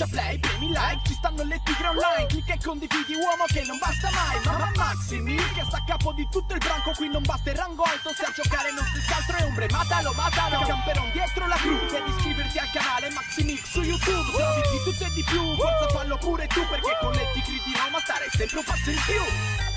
schiaccia play, premi like Ci stanno le tigre online Clicca e condividi uomo che non basta mai Mamma Maximi che sta a capo di tutto il branco Qui non basta il rango alto Se a giocare non si altro è ombre Matalo, matalo Camperon dietro la crew Devi iscriverti al canale Maximix su YouTube Se di tutto e di più Forza fallo pure tu Perché con le tigre di Roma stare sempre un passo in più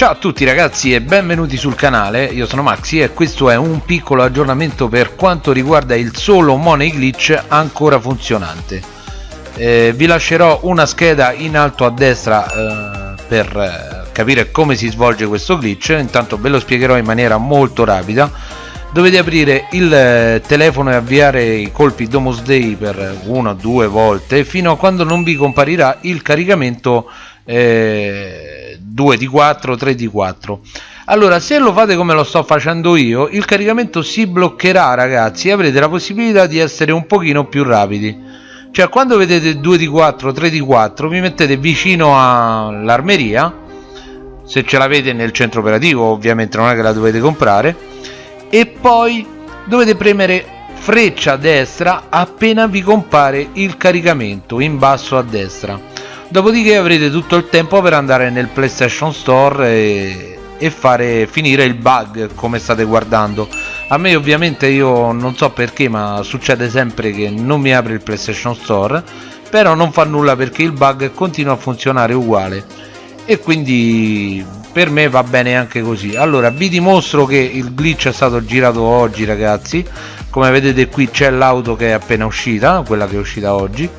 Ciao a tutti ragazzi e benvenuti sul canale, io sono Maxi e questo è un piccolo aggiornamento per quanto riguarda il solo Money Glitch ancora funzionante. Eh, vi lascerò una scheda in alto a destra eh, per eh, capire come si svolge questo glitch, intanto ve lo spiegherò in maniera molto rapida. Dovete aprire il eh, telefono e avviare i colpi Domus Day per una o due volte fino a quando non vi comparirà il caricamento eh, 2 di 4 3 di 4 allora se lo fate come lo sto facendo io il caricamento si bloccherà ragazzi e avrete la possibilità di essere un pochino più rapidi. Cioè quando vedete 2 di 4 3 di 4 vi mettete vicino all'armeria se ce l'avete nel centro operativo ovviamente non è che la dovete comprare e poi dovete premere freccia a destra appena vi compare il caricamento in basso a destra dopodiché avrete tutto il tempo per andare nel PlayStation Store e, e fare finire il bug come state guardando. A me ovviamente io non so perché ma succede sempre che non mi apre il PlayStation Store però non fa nulla perché il bug continua a funzionare uguale. E quindi per me va bene anche così. Allora vi dimostro che il glitch è stato girato oggi ragazzi. Come vedete qui c'è l'auto che è appena uscita quella che è uscita oggi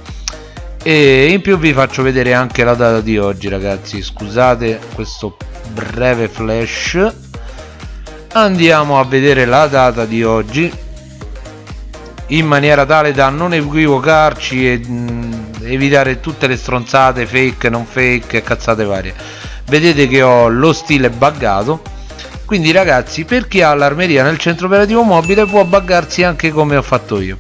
e in più vi faccio vedere anche la data di oggi ragazzi. Scusate questo breve flash. Andiamo a vedere la data di oggi. In maniera tale da non equivocarci e mh, evitare tutte le stronzate fake non fake e cazzate varie. Vedete che ho lo stile buggato. Quindi ragazzi per chi ha l'armeria nel centro operativo mobile può buggarsi anche come ho fatto io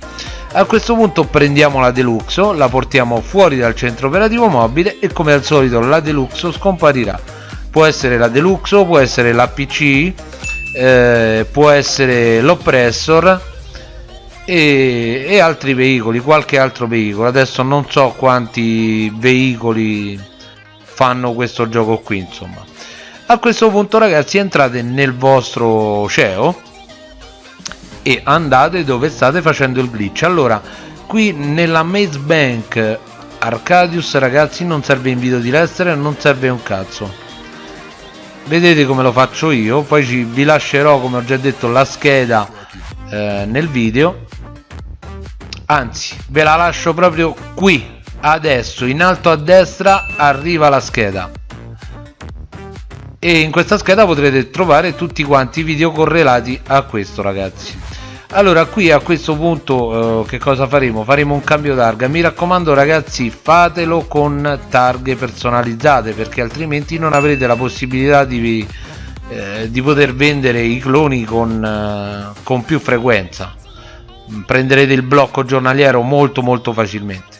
a questo punto prendiamo la Deluxo, la portiamo fuori dal centro operativo mobile e come al solito la Deluxo scomparirà. Può essere la Deluxo, può essere l'APC, eh, può essere l'Oppressor e, e altri veicoli, qualche altro veicolo. Adesso non so quanti veicoli fanno questo gioco qui insomma. A questo punto ragazzi entrate nel vostro CEO e andate dove state facendo il glitch. Allora qui nella Maze Bank Arcadius ragazzi non serve invito di Lester non serve un cazzo. Vedete come lo faccio io? Poi ci, vi lascerò come ho già detto la scheda eh, nel video. Anzi ve la lascio proprio qui adesso in alto a destra arriva la scheda. E in questa scheda potrete trovare tutti quanti i video correlati a questo ragazzi allora qui a questo punto eh, che cosa faremo? Faremo un cambio targa. Mi raccomando ragazzi fatelo con targhe personalizzate perché altrimenti non avrete la possibilità di, eh, di poter vendere i cloni con, eh, con più frequenza. Prenderete il blocco giornaliero molto molto facilmente.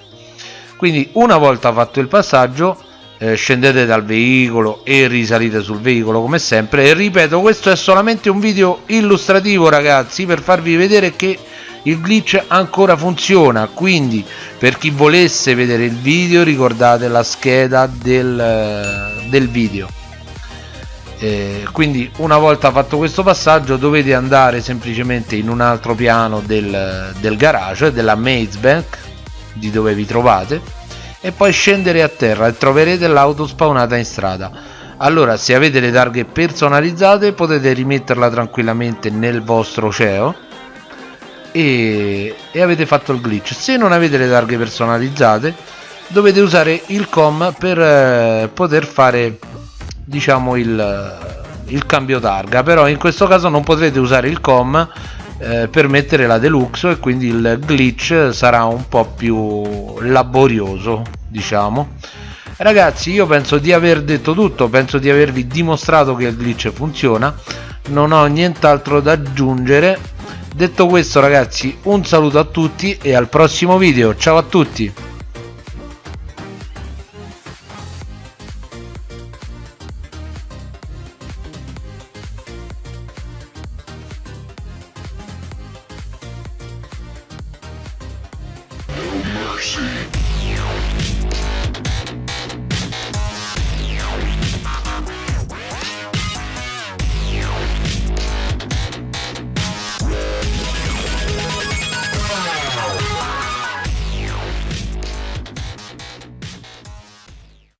Quindi una volta fatto il passaggio eh, scendete dal veicolo e risalite sul veicolo come sempre. E ripeto questo è solamente un video illustrativo ragazzi per farvi vedere che il glitch ancora funziona. Quindi per chi volesse vedere il video ricordate la scheda del, del video. Eh, quindi una volta fatto questo passaggio dovete andare semplicemente in un altro piano del, del garage della Maze Bank di dove vi trovate e poi scendere a terra e troverete l'auto spawnata in strada. Allora se avete le targhe personalizzate potete rimetterla tranquillamente nel vostro CEO e, e avete fatto il glitch. Se non avete le targhe personalizzate dovete usare il com per eh, poter fare diciamo il, il cambio targa. Però in questo caso non potrete usare il com eh, per mettere la deluxe e quindi il glitch sarà un po' più laborioso diciamo. Ragazzi io penso di aver detto tutto penso di avervi dimostrato che il glitch funziona. Non ho nient'altro da aggiungere. Detto questo ragazzi un saluto a tutti e al prossimo video. Ciao a tutti mercy.